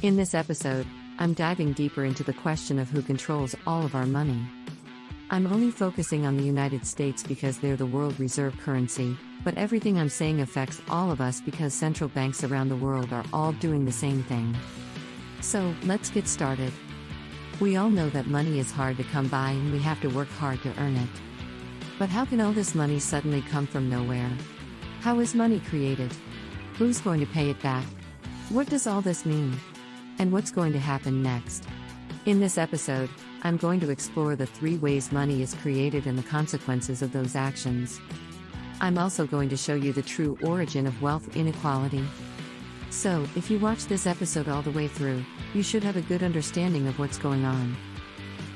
In this episode, I'm diving deeper into the question of who controls all of our money. I'm only focusing on the United States because they're the world reserve currency, but everything I'm saying affects all of us because central banks around the world are all doing the same thing. So, let's get started. We all know that money is hard to come by and we have to work hard to earn it. But how can all this money suddenly come from nowhere? How is money created? Who's going to pay it back? What does all this mean? And what's going to happen next? In this episode, I'm going to explore the three ways money is created and the consequences of those actions. I'm also going to show you the true origin of wealth inequality. So, if you watch this episode all the way through, you should have a good understanding of what's going on.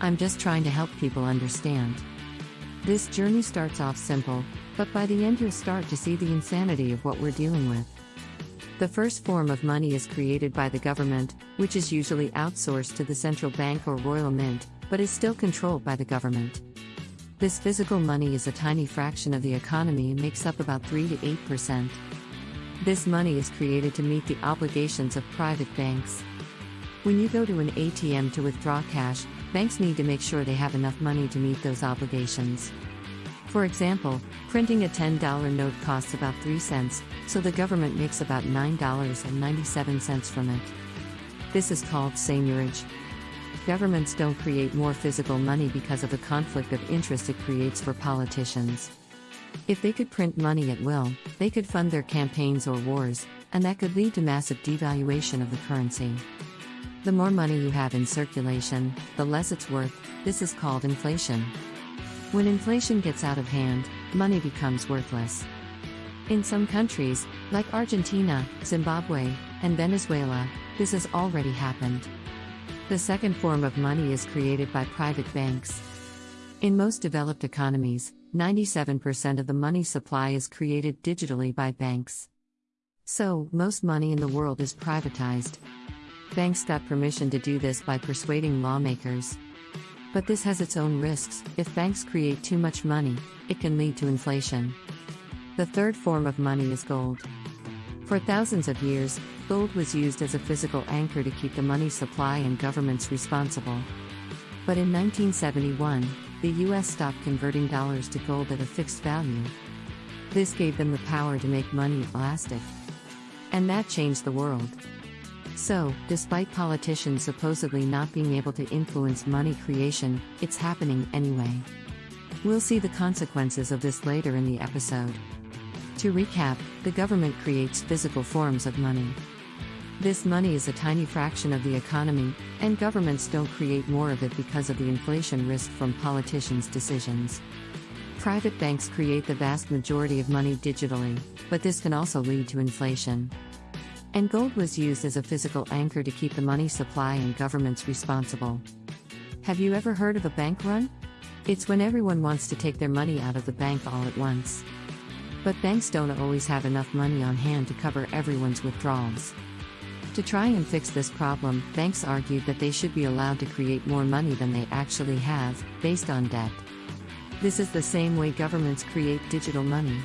I'm just trying to help people understand. This journey starts off simple, but by the end, you'll start to see the insanity of what we're dealing with. The first form of money is created by the government, which is usually outsourced to the central bank or royal mint, but is still controlled by the government. This physical money is a tiny fraction of the economy and makes up about 3 to 8%. This money is created to meet the obligations of private banks. When you go to an ATM to withdraw cash, banks need to make sure they have enough money to meet those obligations. For example, printing a $10 note costs about 3 cents, so the government makes about $9.97 from it. This is called seigniorage. Governments don't create more physical money because of the conflict of interest it creates for politicians. If they could print money at will, they could fund their campaigns or wars, and that could lead to massive devaluation of the currency. The more money you have in circulation, the less it's worth, this is called inflation. When inflation gets out of hand, money becomes worthless. In some countries, like Argentina, Zimbabwe, and Venezuela, this has already happened. The second form of money is created by private banks. In most developed economies, 97% of the money supply is created digitally by banks. So, most money in the world is privatized. Banks got permission to do this by persuading lawmakers. But this has its own risks. If banks create too much money, it can lead to inflation. The third form of money is gold. For thousands of years, gold was used as a physical anchor to keep the money supply and governments responsible. But in 1971, the US stopped converting dollars to gold at a fixed value. This gave them the power to make money elastic. And that changed the world. So, despite politicians supposedly not being able to influence money creation, it's happening anyway. We'll see the consequences of this later in the episode. To recap, the government creates physical forms of money. This money is a tiny fraction of the economy, and governments don't create more of it because of the inflation risk from politicians' decisions. Private banks create the vast majority of money digitally, but this can also lead to inflation. And gold was used as a physical anchor to keep the money supply and governments responsible. Have you ever heard of a bank run? It's when everyone wants to take their money out of the bank all at once. But banks don't always have enough money on hand to cover everyone's withdrawals. To try and fix this problem, banks argued that they should be allowed to create more money than they actually have, based on debt. This is the same way governments create digital money.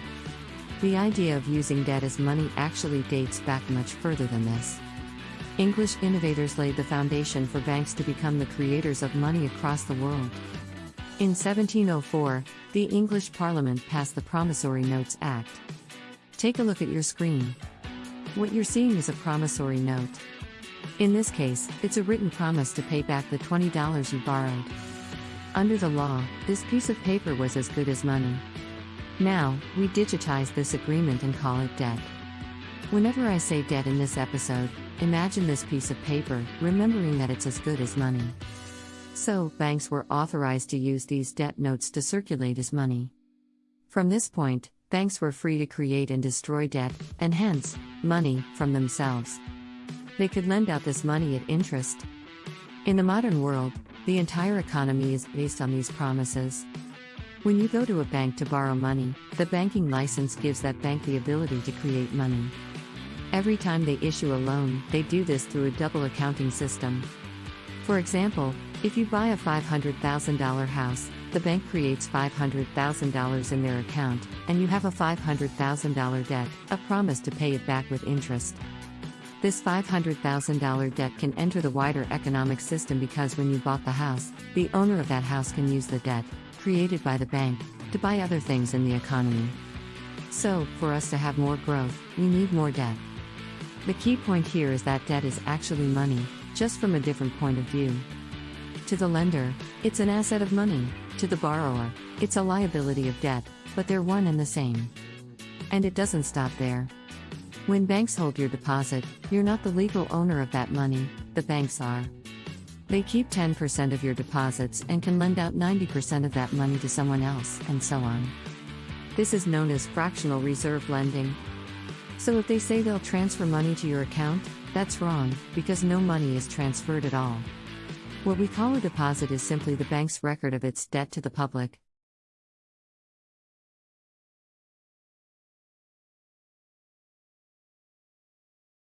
The idea of using debt as money actually dates back much further than this. English innovators laid the foundation for banks to become the creators of money across the world. In 1704, the English Parliament passed the Promissory Notes Act. Take a look at your screen. What you're seeing is a promissory note. In this case, it's a written promise to pay back the $20 you borrowed. Under the law, this piece of paper was as good as money. Now, we digitize this agreement and call it debt. Whenever I say debt in this episode, imagine this piece of paper, remembering that it's as good as money. So, banks were authorized to use these debt notes to circulate as money. From this point, banks were free to create and destroy debt, and hence, money, from themselves. They could lend out this money at interest. In the modern world, the entire economy is based on these promises. When you go to a bank to borrow money, the banking license gives that bank the ability to create money. Every time they issue a loan, they do this through a double accounting system. For example, if you buy a $500,000 house, the bank creates $500,000 in their account, and you have a $500,000 debt, a promise to pay it back with interest. This $500,000 debt can enter the wider economic system because when you bought the house, the owner of that house can use the debt, created by the bank, to buy other things in the economy. So, for us to have more growth, we need more debt. The key point here is that debt is actually money, just from a different point of view. To the lender, it's an asset of money, to the borrower, it's a liability of debt, but they're one and the same. And it doesn't stop there. When banks hold your deposit, you're not the legal owner of that money, the banks are. They keep 10% of your deposits and can lend out 90% of that money to someone else, and so on. This is known as fractional reserve lending. So if they say they'll transfer money to your account, that's wrong, because no money is transferred at all. What we call a deposit is simply the bank's record of its debt to the public,